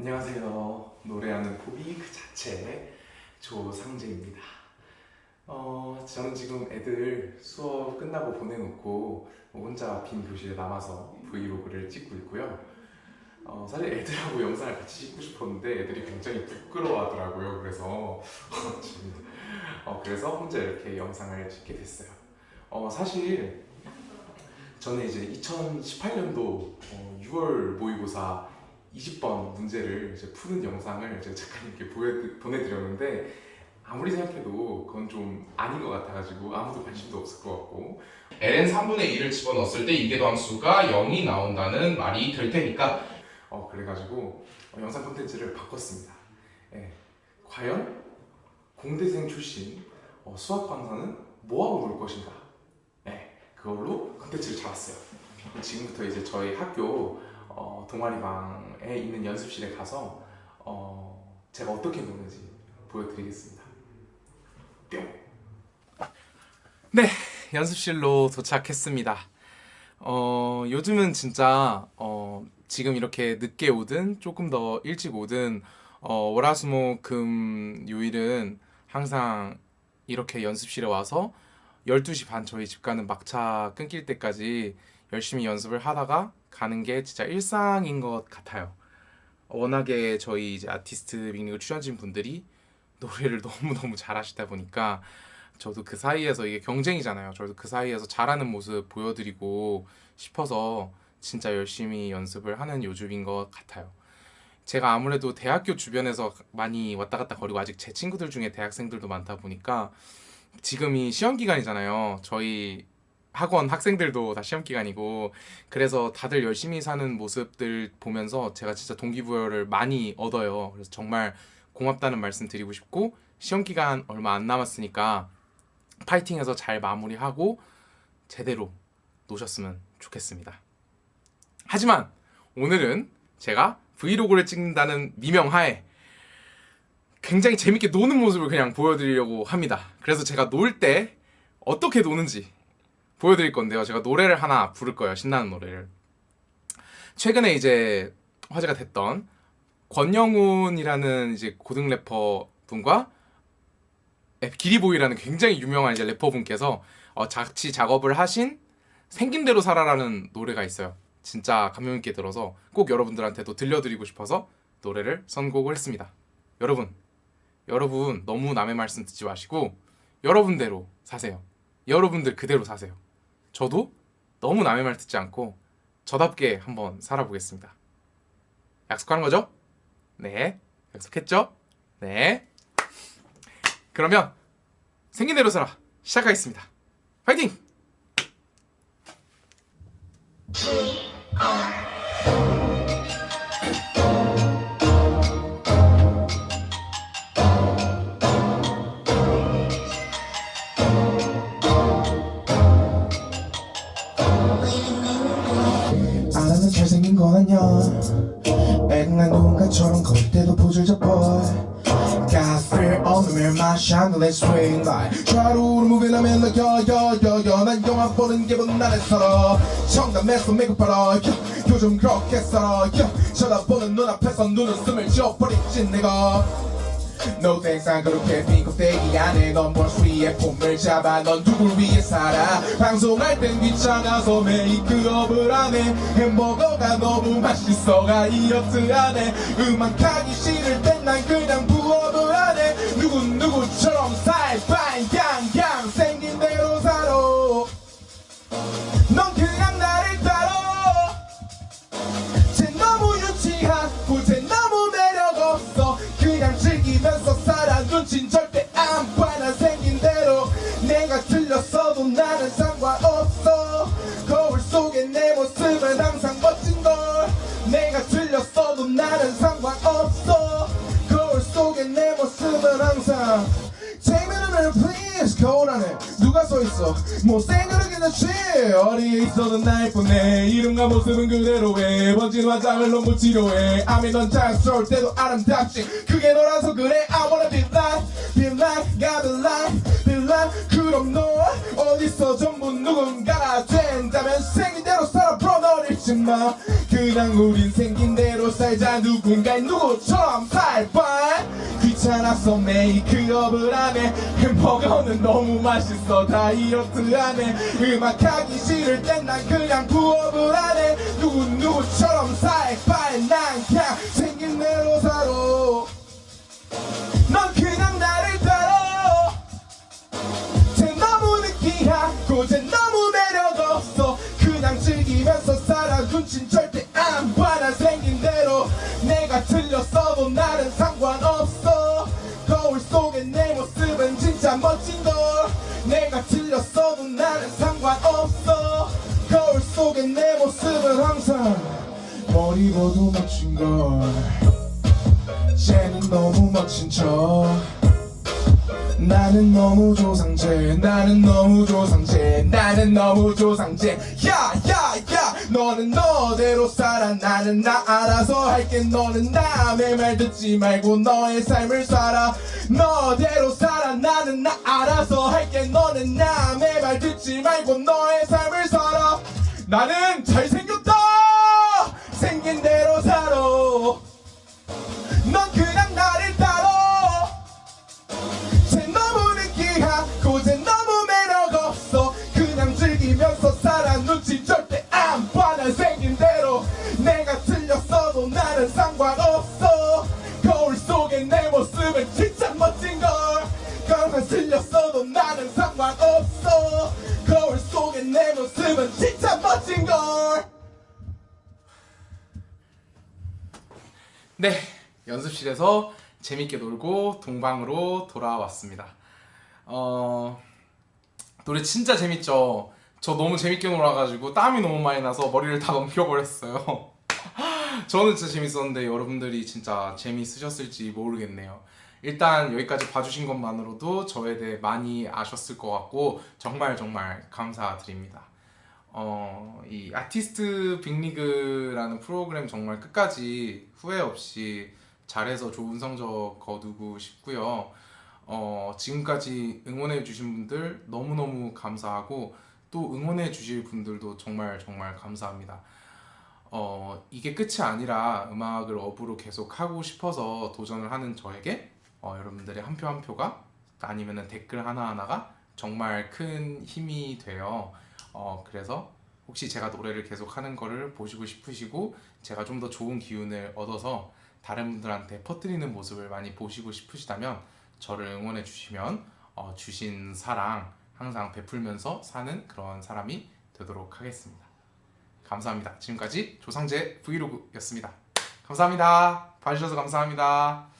안녕하세요. 노래하는 포비 그 자체 조상재입니다. 어, 저는 지금 애들 수업 끝나고 보내놓고 혼자 빈 교실에 남아서 브이로그를 찍고 있고요. 어, 사실 애들하고 영상을 같이 찍고 싶었는데 애들이 굉장히 부끄러워하더라고요. 그래서 지금, 어, 그래서 혼자 이렇게 영상을 찍게 됐어요. 어, 사실 저는 이제 2018년도 6월 모의고사 20번 문제를 이제 푸는 영상을 제가 작가님께 보여, 보내드렸는데 아무리 생각해도 그건 좀 아닌 것 같아가지고 아무도 관심도 없을 것 같고. Ln 3분의 1을 집어넣었을 때 이계도 함수가 0이 나온다는 말이 될 테니까. 어 그래가지고 어, 영상 콘텐츠를 바꿨습니다. 예, 과연 공대생 출신 어, 수학 강사는 뭐하고 놀 것인가? 예, 그걸로 콘텐츠를 잡았어요. 지금부터 이제 저희 학교 어, 동아리방에 있는 연습실에 가서 어, 제가 어떻게 노는지 보여드리겠습니다. 뿅! 네, 연습실로 도착했습니다. 어, 요즘은 진짜 어, 지금 이렇게 늦게 오든 조금 더 일찍 오든 어, 월화수목금 요일은 항상 이렇게 연습실에 와서 12시 반 저희 집 가는 막차 끊길 때까지 열심히 연습을 하다가 가는 게 진짜 일상인 것 같아요. 워낙에 저희 이제 아티스트 빅리그 출연진 분들이 노래를 너무너무 잘하시다 보니까 저도 그 사이에서 이게 경쟁이잖아요. 저도 그 사이에서 잘하는 모습 보여드리고 싶어서 진짜 열심히 연습을 하는 요즘인 것 같아요. 제가 아무래도 대학교 주변에서 많이 왔다 갔다 거리고 아직 제 친구들 중에 대학생들도 많다 보니까 지금이 시험 기간이잖아요. 저희 학원 학생들도 다 시험 기간이고 그래서 다들 열심히 사는 모습들 보면서 제가 진짜 동기부여를 많이 얻어요. 그래서 정말 고맙다는 말씀 드리고 싶고 시험 기간 얼마 안 남았으니까 파이팅해서 잘 마무리하고 제대로 노셨으면 좋겠습니다. 하지만 오늘은 제가 브이로그를 찍는다는 미명하에 굉장히 재밌게 노는 모습을 그냥 보여드리려고 합니다. 그래서 제가 놀 때 어떻게 노는지 보여드릴 건데요. 제가 노래를 하나 부를 거예요. 신나는 노래를. 최근에 이제 화제가 됐던 권영훈이라는 이제 고등 래퍼 분과 기리보이라는 굉장히 유명한 이제 래퍼 분께서 어, 자치 작업을 하신 생긴 대로 살아라는 노래가 있어요. 진짜 감명 있게 들어서 꼭 여러분들한테도 들려드리고 싶어서 노래를 선곡을 했습니다. 여러분, 여러분 너무 남의 말씀 듣지 마시고 여러분대로 사세요. 여러분들 그대로 사세요. 저도 너무 남의 말 듣지 않고 저답게 한번 살아보겠습니다. 약속하는 거죠? 네. 약속했죠? 네. 그러면 생긴 대로 살아 시작하겠습니다. 파이팅! 백날 누군가처럼 걸 때도 포즈를 잡아 Got fear on the mirror, my chandelier swing like 좌우로 moving I'm in like 여여여여 난 영화 보는 기분 나를 살아 청담에서 메이크업하러 요즘 그렇게 살아. 쳐다보는 눈앞에서 눈웃음을 지워버리지 내가 Thanks 난 그렇게 빈 껍데기 안에 넌볼 위에 폼을 잡아 넌 누굴 위해 살아? 방송할 땐 귀찮아서 메이크업을 안해 햄버거가 너무 맛있어 다이어트 안해 음악 하기 싫을 땐 난 그냥 Take me to 누가 써있어? 못생겨도 괜찮지 어디에 있어도 날 뿐네 이름과 모습은 그대로 해. 번진 화장을 너무 치료해. 아미 넌 자연스러울 때도 아름답지. 그게 너라서 그래. I wanna be like be like gotta be like be like. 그럼 너 어디서 전부 누군가가 된다면 생긴 대로 살아 bro 널 잊지마 그냥 우린 생긴 대로 살자. 누군가의 누구처럼 살바 귀찮아서 메이크업을 안해 햄버거는 너무 맛있어. 다이어트 안해 음악하기 싫을 땐 난 그냥 부업을 안해 누구 누구처럼 살바 난 그냥 생긴 대로 살아 머리 봐도 멋진 걸. 쟤는 너무 멋진 척. 나는 너무 조상제 나는 너무 조상제 나는 너무 조상제. 야야야 너는 너대로 살아. 나는 나 알아서 할게. 너는 남의 말 듣지 말고 너의 삶을 살아. 너대로 살아. 나는 나 알아서 할게. 너는 남의 말 듣지 말고 너의 삶을 살아. 나는 잘생겼다 생긴 대로 살아. 넌 그냥 나를 따라. 쟤 너무 느끼하고 쟤 너무 매력 없어. 그냥 즐기면서 살아. 눈치 절대 안 봐 난 생긴 대로. 내가 틀렸어도 나는 상관없어. 거울 속에 내 모습은 진짜 멋진걸. 그만 틀렸어도 나는 상관없어. 거울 속에 내 모습은 진짜 멋진걸 네, 연습실에서 재밌게 놀고 동방으로 돌아왔습니다. 어, 노래 진짜 재밌죠? 저 너무 재밌게 놀아가지고 땀이 너무 많이 나서 머리를 다 넘겨버렸어요. 저는 진짜 재밌었는데 여러분들이 진짜 재미있으셨을지 모르겠네요. 일단 여기까지 봐주신 것만으로도 저에 대해 많이 아셨을 것 같고 정말 정말 감사드립니다. 어, 이 아티스트 빅리그라는 프로그램 정말 끝까지 후회 없이 잘해서 좋은 성적 거두고 싶고요. 어, 지금까지 응원해 주신 분들 너무너무 감사하고 또 응원해 주실 분들도 정말 정말 감사합니다. 어, 이게 끝이 아니라 음악을 업으로 계속 하고 싶어서 도전을 하는 저에게 어, 여러분들의 한 표 한 표가 아니면 댓글 하나하나가 정말 큰 힘이 돼요. 어, 그래서 혹시 제가 노래를 계속 하는 거를 보시고 싶으시고 제가 좀 더 좋은 기운을 얻어서 다른 분들한테 퍼뜨리는 모습을 많이 보시고 싶으시다면 저를 응원해 주시면 어, 주신 사랑 항상 베풀면서 사는 그런 사람이 되도록 하겠습니다. 감사합니다. 지금까지 조상재 브이로그였습니다. 감사합니다. 봐주셔서 감사합니다.